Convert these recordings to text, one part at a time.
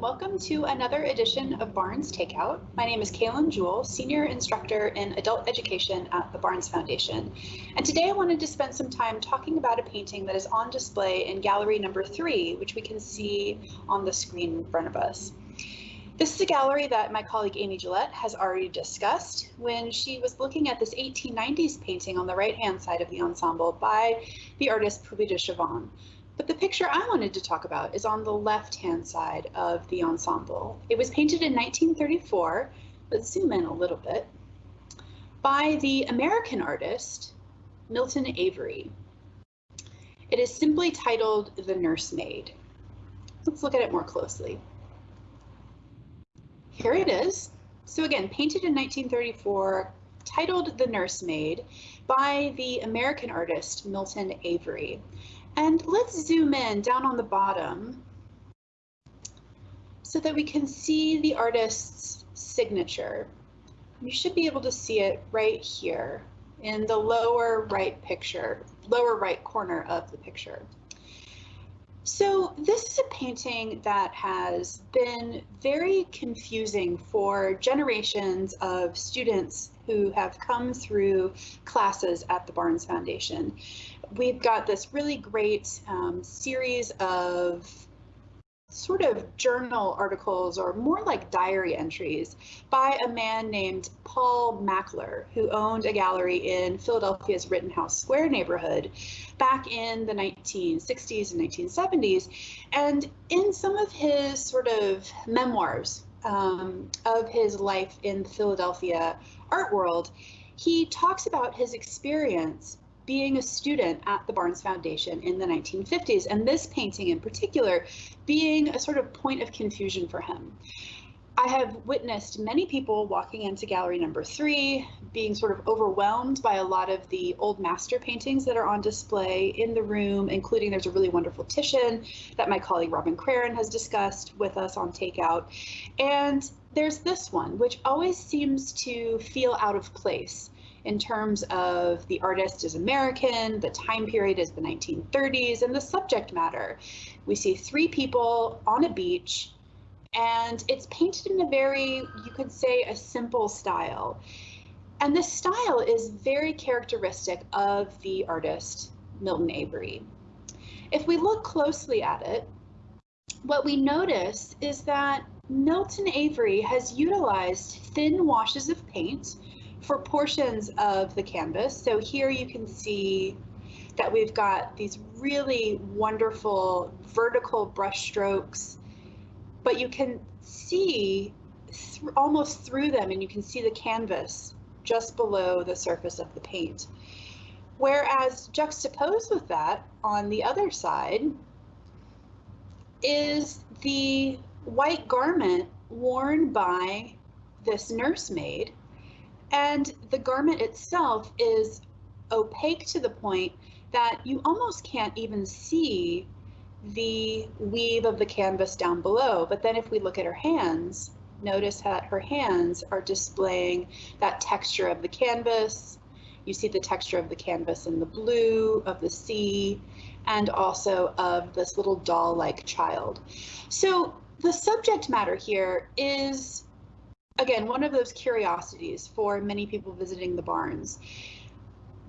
Welcome to another edition of Barnes Takeout. My name is Kaylin Jewell, Senior Instructor in Adult Education at the Barnes Foundation. And today I wanted to spend some time talking about a painting that is on display in gallery number three, which we can see on the screen in front of us. This is a gallery that my colleague Amy Gillette has already discussed when she was looking at this 1890s painting on the right-hand side of the ensemble by the artist Puvis de Chavannes. But the picture I wanted to talk about is on the left-hand side of the ensemble. It was painted in 1934, let's zoom in a little bit, by the American artist Milton Avery. It is simply titled The Nursemaid. Let's look at it more closely. Here it is. So again, painted in 1934, titled The Nursemaid by the American artist Milton Avery. And let's zoom in down on the bottom so that we can see the artist's signature. You should be able to see it right here in the lower right picture, lower right corner of the picture. So this is a painting that has been very confusing for generations of students who have come through classes at the Barnes Foundation. We've got this really great um, series of sort of journal articles or more like diary entries by a man named Paul Mackler, who owned a gallery in Philadelphia's Rittenhouse Square neighborhood back in the 1960s and 1970s. And in some of his sort of memoirs um, of his life in the Philadelphia art world, he talks about his experience being a student at the Barnes Foundation in the 1950s, and this painting in particular being a sort of point of confusion for him. I have witnessed many people walking into gallery number three, being sort of overwhelmed by a lot of the old master paintings that are on display in the room, including there's a really wonderful Titian that my colleague Robin Craren has discussed with us on Takeout. And there's this one, which always seems to feel out of place in terms of the artist is American, the time period is the 1930s, and the subject matter. We see three people on a beach, and it's painted in a very, you could say, a simple style. And this style is very characteristic of the artist Milton Avery. If we look closely at it, what we notice is that Milton Avery has utilized thin washes of paint for portions of the canvas. So here you can see that we've got these really wonderful vertical brush strokes, but you can see th almost through them and you can see the canvas just below the surface of the paint. Whereas juxtaposed with that on the other side is the white garment worn by this nursemaid and the garment itself is opaque to the point that you almost can't even see the weave of the canvas down below. But then if we look at her hands, notice that her hands are displaying that texture of the canvas. You see the texture of the canvas in the blue, of the sea, and also of this little doll-like child. So the subject matter here is again, one of those curiosities for many people visiting the Barnes.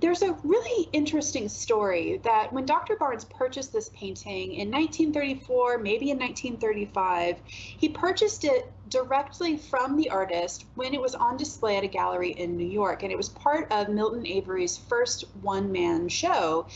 There's a really interesting story that when Dr. Barnes purchased this painting in 1934, maybe in 1935, he purchased it directly from the artist when it was on display at a gallery in New York. And it was part of Milton Avery's first one man show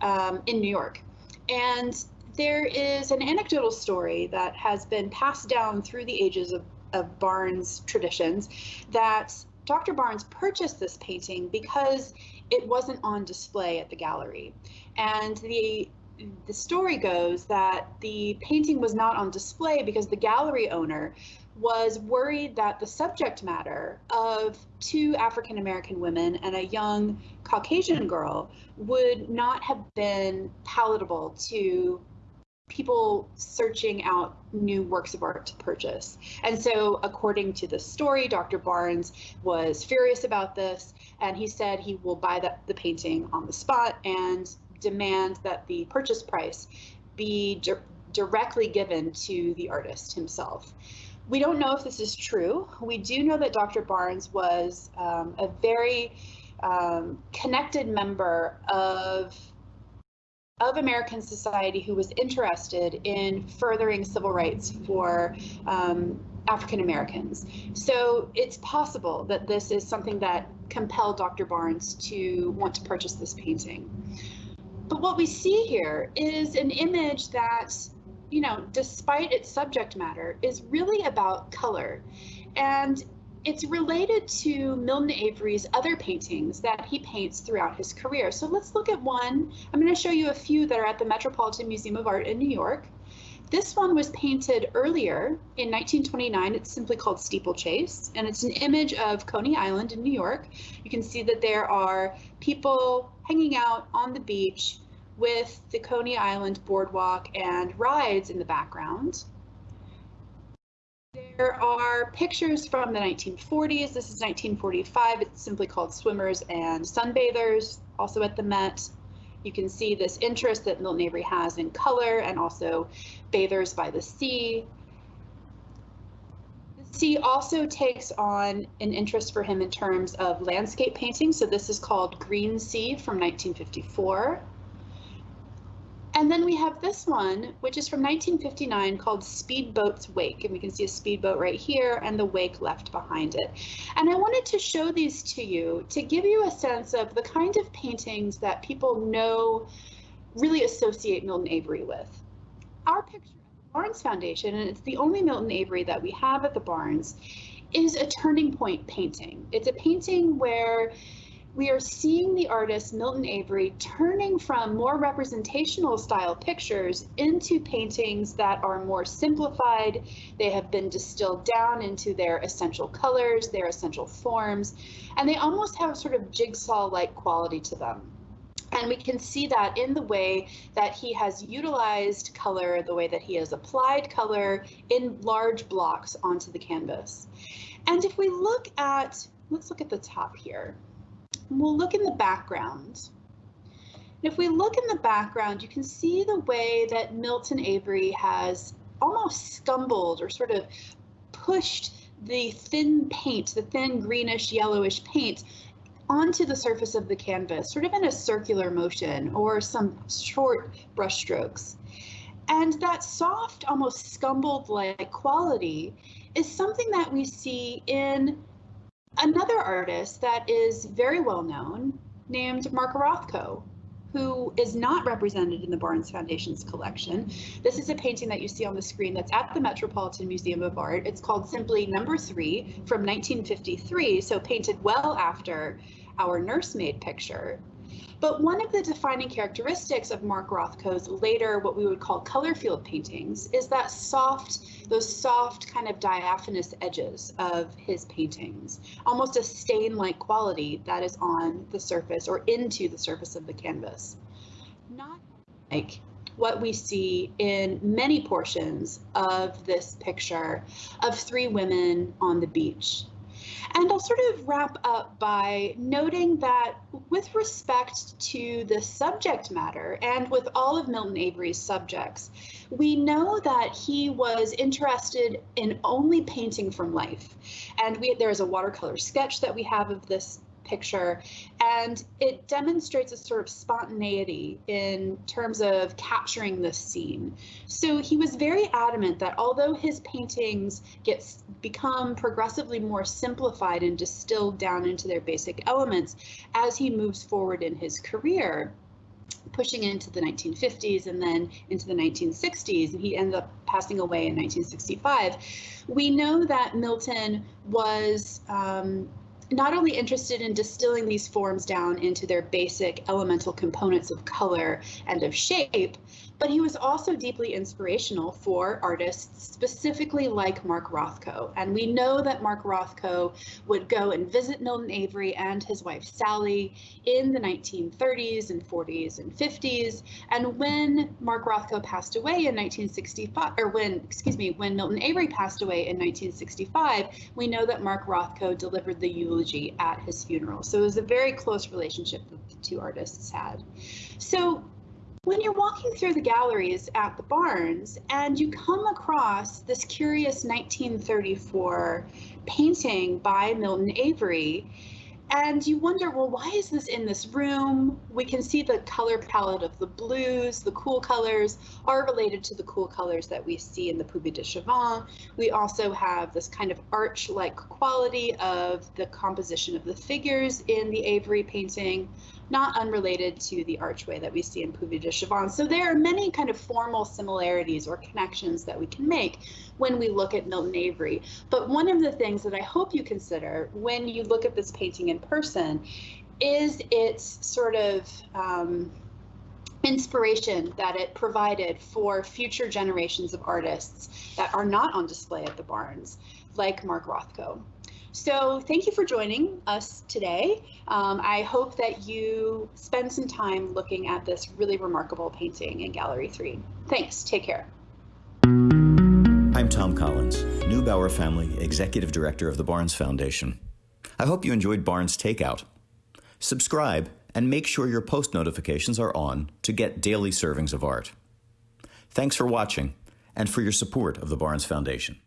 um, in New York. And there is an anecdotal story that has been passed down through the ages of of Barnes traditions that Dr. Barnes purchased this painting because it wasn't on display at the gallery. And the the story goes that the painting was not on display because the gallery owner was worried that the subject matter of two African American women and a young Caucasian girl would not have been palatable to people searching out new works of art to purchase. And so, according to the story, Dr. Barnes was furious about this, and he said he will buy the, the painting on the spot and demand that the purchase price be directly given to the artist himself. We don't know if this is true. We do know that Dr. Barnes was um, a very um, connected member of of American society who was interested in furthering civil rights for um, African Americans. So it's possible that this is something that compelled Dr. Barnes to want to purchase this painting. But what we see here is an image that, you know, despite its subject matter, is really about color. And it's related to Milton Avery's other paintings that he paints throughout his career. So let's look at one. I'm going to show you a few that are at the Metropolitan Museum of Art in New York. This one was painted earlier in 1929. It's simply called Steeplechase, and it's an image of Coney Island in New York. You can see that there are people hanging out on the beach with the Coney Island boardwalk and rides in the background. There are pictures from the 1940s. This is 1945. It's simply called Swimmers and Sunbathers, also at the Met. You can see this interest that Milton Avery has in color and also bathers by the sea. The sea also takes on an interest for him in terms of landscape painting. So this is called Green Sea from 1954. And then we have this one, which is from 1959 called Speedboat's Wake. And we can see a speedboat right here and the wake left behind it. And I wanted to show these to you to give you a sense of the kind of paintings that people know really associate Milton Avery with. Our picture at the Barnes Foundation, and it's the only Milton Avery that we have at the Barnes, is a turning point painting. It's a painting where we are seeing the artist Milton Avery turning from more representational style pictures into paintings that are more simplified. They have been distilled down into their essential colors, their essential forms, and they almost have a sort of jigsaw-like quality to them. And we can see that in the way that he has utilized color, the way that he has applied color in large blocks onto the canvas. And if we look at, let's look at the top here we'll look in the background. If we look in the background, you can see the way that Milton Avery has almost scumbled or sort of pushed the thin paint, the thin greenish yellowish paint onto the surface of the canvas, sort of in a circular motion or some short brush strokes. And that soft, almost scumbled like quality is something that we see in another artist that is very well known named Mark Rothko, who is not represented in the Barnes Foundation's collection. This is a painting that you see on the screen that's at the Metropolitan Museum of Art. It's called simply Number Three from 1953, so painted well after our nursemaid picture. But one of the defining characteristics of Mark Rothko's later, what we would call color field paintings, is that soft, those soft kind of diaphanous edges of his paintings, almost a stain-like quality that is on the surface or into the surface of the canvas. Not like what we see in many portions of this picture of three women on the beach. And I'll sort of wrap up by noting that with respect to the subject matter and with all of Milton Avery's subjects, we know that he was interested in only painting from life. And we, there is a watercolor sketch that we have of this picture. And it demonstrates a sort of spontaneity in terms of capturing this scene. So he was very adamant that although his paintings get become progressively more simplified and distilled down into their basic elements as he moves forward in his career, pushing into the 1950s and then into the 1960s, and he ended up passing away in 1965. We know that Milton was um, not only interested in distilling these forms down into their basic elemental components of color and of shape, but he was also deeply inspirational for artists specifically like Mark Rothko. And we know that Mark Rothko would go and visit Milton Avery and his wife Sally in the 1930s and 40s and 50s. And when Mark Rothko passed away in 1965, or when, excuse me, when Milton Avery passed away in 1965, we know that Mark Rothko delivered the eulogy at his funeral. So it was a very close relationship that the two artists had. So when you're walking through the galleries at the Barnes and you come across this curious 1934 painting by Milton Avery, and you wonder, well, why is this in this room? We can see the color palette of the blues, the cool colors are related to the cool colors that we see in the Puvis de Chavannes. We also have this kind of arch-like quality of the composition of the figures in the Avery painting, not unrelated to the archway that we see in Puvis de Chavannes. So there are many kind of formal similarities or connections that we can make when we look at Milton Avery. But one of the things that I hope you consider when you look at this painting in person is its sort of um, inspiration that it provided for future generations of artists that are not on display at the Barnes, like Mark Rothko. So thank you for joining us today. Um, I hope that you spend some time looking at this really remarkable painting in Gallery 3. Thanks, take care. I'm Thom Collins, Neubauer Family Executive Director of the Barnes Foundation. I hope you enjoyed Barnes Takeout. Subscribe and make sure your post notifications are on to get daily servings of art. Thanks for watching and for your support of the Barnes Foundation.